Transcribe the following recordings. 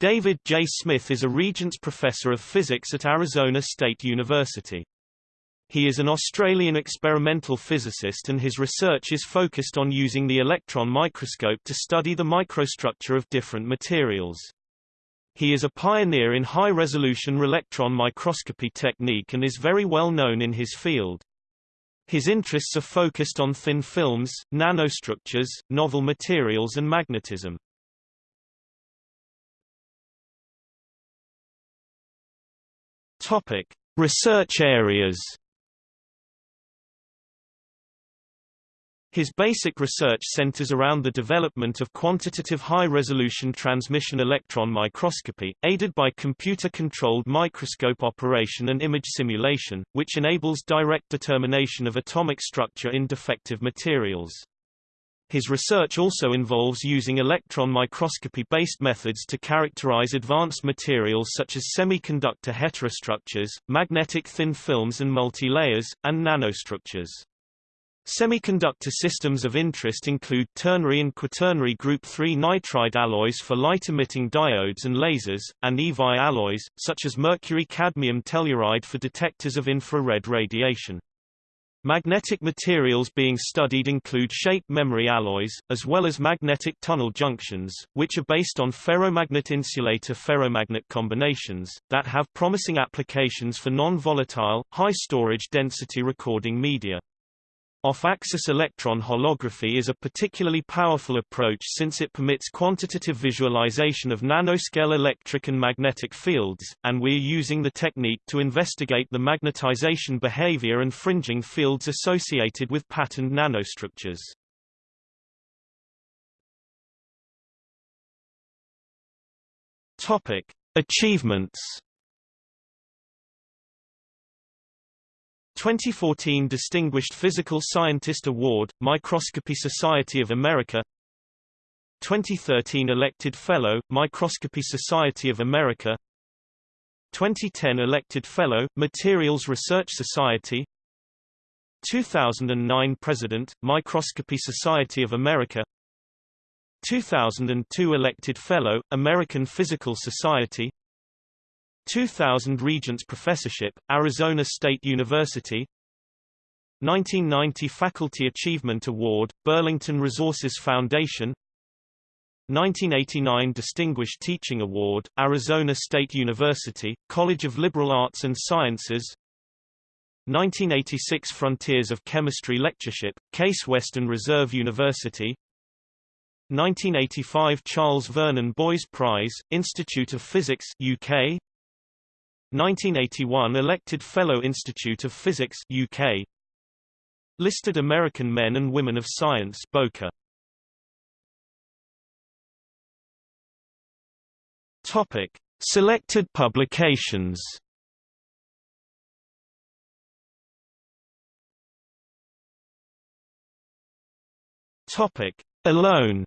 David J. Smith is a Regents Professor of Physics at Arizona State University. He is an Australian experimental physicist and his research is focused on using the electron microscope to study the microstructure of different materials. He is a pioneer in high-resolution electron microscopy technique and is very well known in his field. His interests are focused on thin films, nanostructures, novel materials and magnetism. Topic: Research areas. His basic research centers around the development of quantitative high-resolution transmission electron microscopy, aided by computer-controlled microscope operation and image simulation, which enables direct determination of atomic structure in defective materials. His research also involves using electron microscopy-based methods to characterize advanced materials such as semiconductor heterostructures, magnetic thin films and multi-layers, and nanostructures. Semiconductor systems of interest include ternary and quaternary group 3 nitride alloys for light-emitting diodes and lasers, and EVI alloys, such as mercury-cadmium telluride for detectors of infrared radiation. Magnetic materials being studied include shape memory alloys, as well as magnetic tunnel junctions, which are based on ferromagnet insulator ferromagnet combinations, that have promising applications for non-volatile, high-storage density recording media. Off-axis electron holography is a particularly powerful approach since it permits quantitative visualization of nanoscale electric and magnetic fields, and we are using the technique to investigate the magnetization behavior and fringing fields associated with patterned nanostructures. Topic: Achievements 2014 Distinguished Physical Scientist Award, Microscopy Society of America 2013 Elected Fellow, Microscopy Society of America 2010 Elected Fellow, Materials Research Society 2009 President, Microscopy Society of America 2002 Elected Fellow, American Physical Society 2000 Regents Professorship, Arizona State University 1990 Faculty Achievement Award, Burlington Resources Foundation 1989 Distinguished Teaching Award, Arizona State University, College of Liberal Arts and Sciences 1986 Frontiers of Chemistry Lectureship, Case Western Reserve University 1985 Charles Vernon Boys Prize, Institute of Physics UK 1981 elected Fellow Institute of Physics UK Listed American Men and Women of Science Boca. Topic. Selected publications Topic. Alone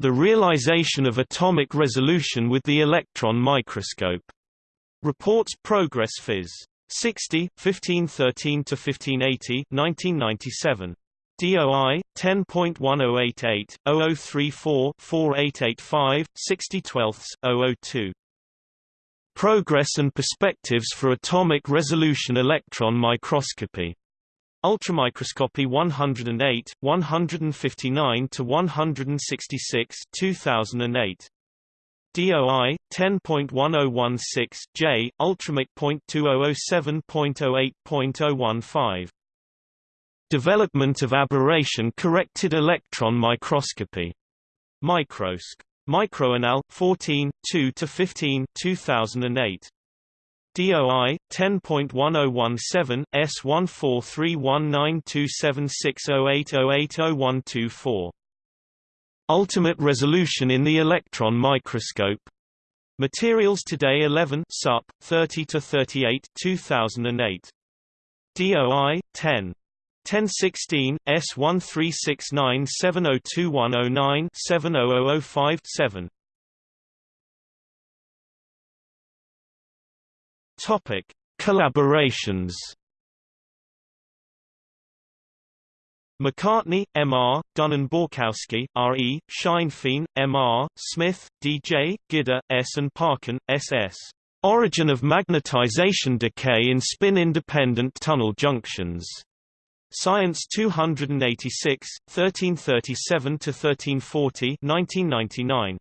The realization of atomic resolution with the electron microscope. Reports Progress Phys. 60, 1513-1580 1997. DOI 10.1088 0034 4885 60 002 Progress and Perspectives for Atomic Resolution Electron Microscopy Ultramicroscopy 108, 159 to 166, 2008. DOI 10.1016 J Ultramic.2007.08.015 Development of aberration corrected electron microscopy. Microsc. Microanal 14 2 to 15 2008 DOI 10.1017 S14319276080800124. Ultimate resolution in the electron microscope. Materials Today 11 Sup 30 to 38 2008. DOI 10 1016 S13697021097 70005 Topic: Collaborations. McCartney, M.R., Dunin-Borkowski, R.E., Scheinfein, M.R., Smith, D.J., Gider, S. and Parkin, S.S. Origin of magnetization decay in spin-independent tunnel junctions. Science 286, 1337–1340 1999.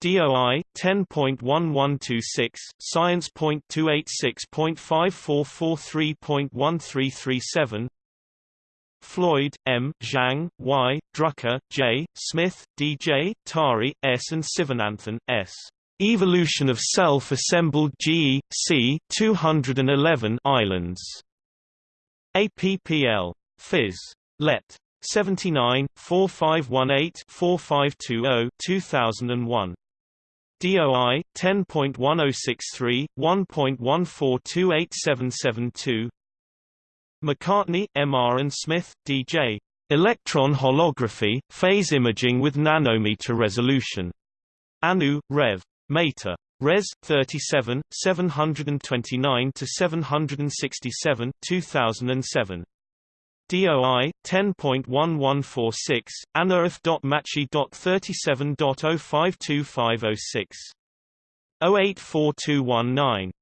DOI 10.1126 Science.286.5443.1337 Floyd, M., Zhang, Y., Drucker, J., Smith, D. J., Tari, S. and Sivananthan, S. Evolution of Self-Assembled GE, C. 211 Islands. APPL. Phys. Let. 79, 4518-4520 2001. DOI 10.1063 1.14287772 McCartney, M.R. and Smith, D.J. Electron holography, phase imaging with nanometer resolution. ANU, Rev. Mater. Res. 37, 729 to 767, 2007. DOI 10.1146 anarf.machi.37.052506 084219